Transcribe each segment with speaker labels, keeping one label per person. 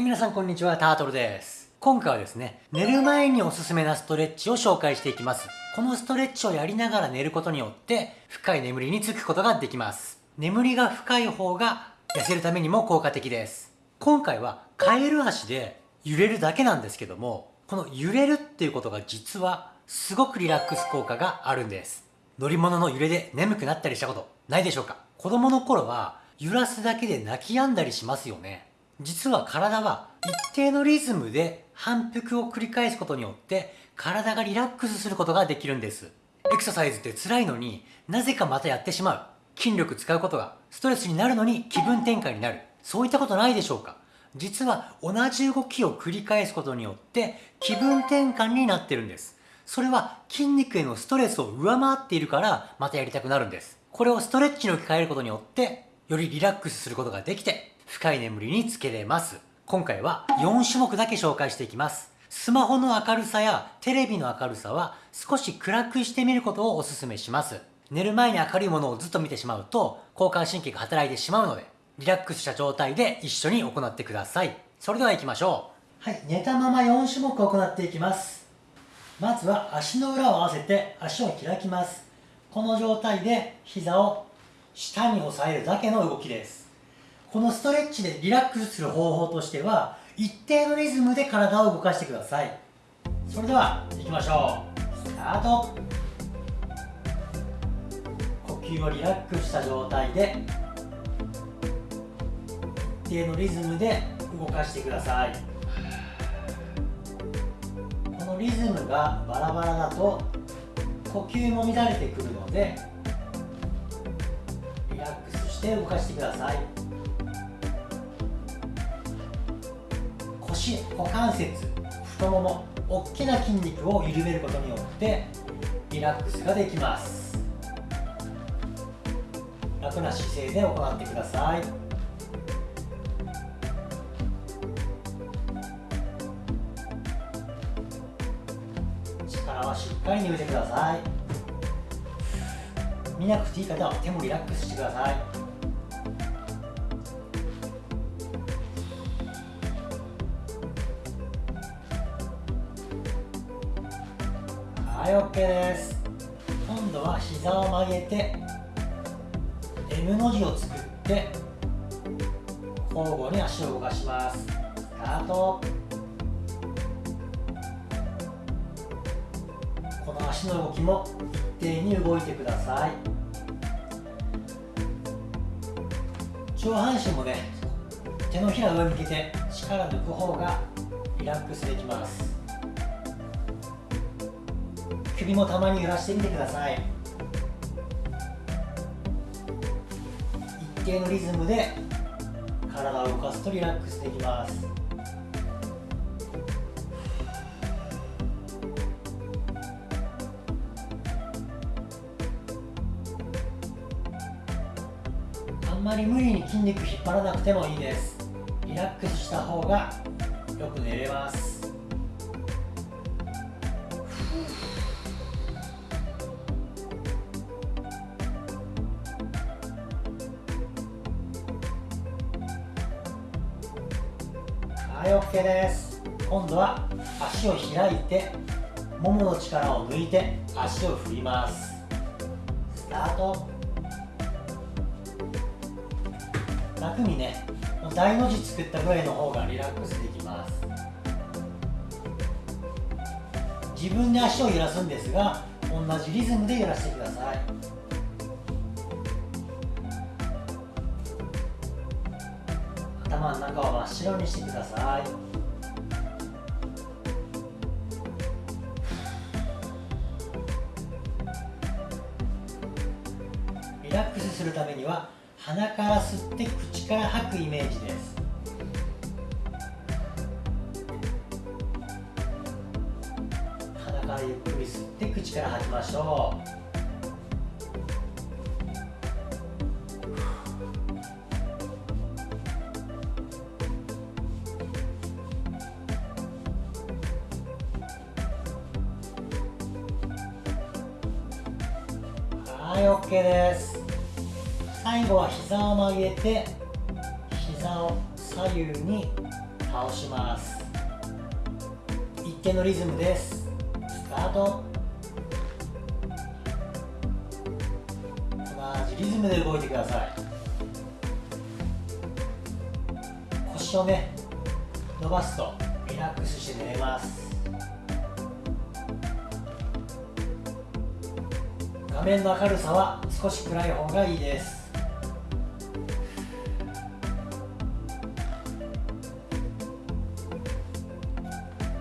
Speaker 1: い皆さんこんにちは。タートルです。今回はですね寝る前におすすめなストレッチを紹介していきます。このストレッチをやりながら寝ることによって深い眠りにつくことができます。眠りが深い方が痩せるためにも効果的です。今回はカエル足で揺れるだけなんですけどもこの揺れるっていうことが実はすごくリラックス効果があるんです。乗り物の揺れで眠くなったりしたことないでしょうか？子供の頃は揺らすだけで泣き止んだりしますよね。実は体は一定のリズムで反復を繰り返すことによって体がリラックスすることができるんです。エクササイズって辛いのになぜかまたやってしまう。筋力使うことがストレスになるのに気分転換になる。そういったことないでしょうか。実は同じ動きを繰り返すことによって気分転換になってるんです。それは筋肉へのストレスを上回っているからまたやりたくなるんです。これをストレッチに置き換えることによってよりリラックスすることができて深い眠りにつけれます。今回は4種目だけ紹介していきます。スマホの明るさやテレビの明るさは少し暗くしてみることをお勧めします。寝る前に明るいものをずっと見てしまうと交感神経が働いてしまうのでリラックスした状態で一緒に行ってください。それでは行きましょう。はい、寝たまま4種目行っていきます。まずは足の裏を合わせて足を開きます。この状態で膝を下に押さえるだけの動きです。このストレッチでリラックスする方法としては一定のリズムで体を動かしてください。それでは行きましょう。スタート。呼吸をリラックスした状態で一定のリズムで動かしてください。このリズムがバラバラだと呼吸も乱れてくるのでリラックスして動かしてください。腰股関節太もも大きな筋肉を緩めることによってリラックスができます。楽な姿勢で行ってください。力はしっかり抜いてください。見なくていい方は手もリラックスしてください。はい OK です。今度は膝を曲げて M の字を作って交互に足を動かします。スタート。この足の動きも一定に動いてください。上半身もね手のひら上向けて力抜く方がリラックスできます。首もたまに揺らしてみてください。一定のリズムで体を動かすとリラックスできます。あんまり無理に筋肉引っ張らなくてもいいです。リラックスした方がよく寝れます。はい OK です。今度は足を開いてももの力を抜いて足を振ります。スタート。楽にね大の字作ったぐらいの方がリラックスできます。自分で足を揺らすんですが同じリズムで揺らしてください。頭の中を真っ白にしてください。リラックスするためには鼻から吸って口から吐くイメージです。鼻からゆっくり吸って口から吐きましょう。はい OK です。最後は膝を曲げて膝を左右に倒します。一定のリズムです。スタート。同じリズムで動いてください。腰をね伸ばすとリラックスして寝れます。画面の明るさは少し暗い方がいいです。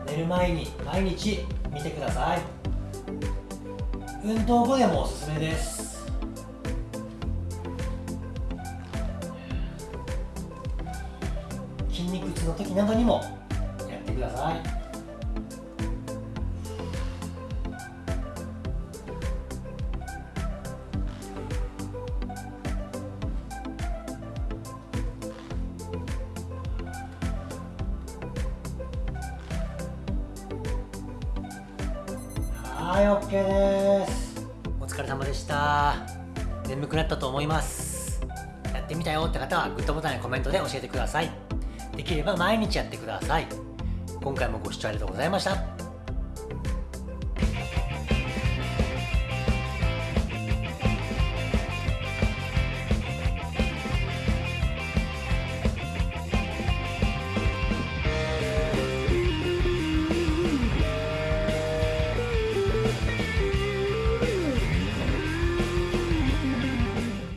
Speaker 1: 寝る前に毎日見てください。運動後でもおすすめです。筋肉痛の時などにもやってください。はい OK です。お疲れ様でした。眠くなったと思います。やってみたよって方はグッドボタンやコメントで教えてください。できれば毎日やってください。今回もご視聴ありがとうございました。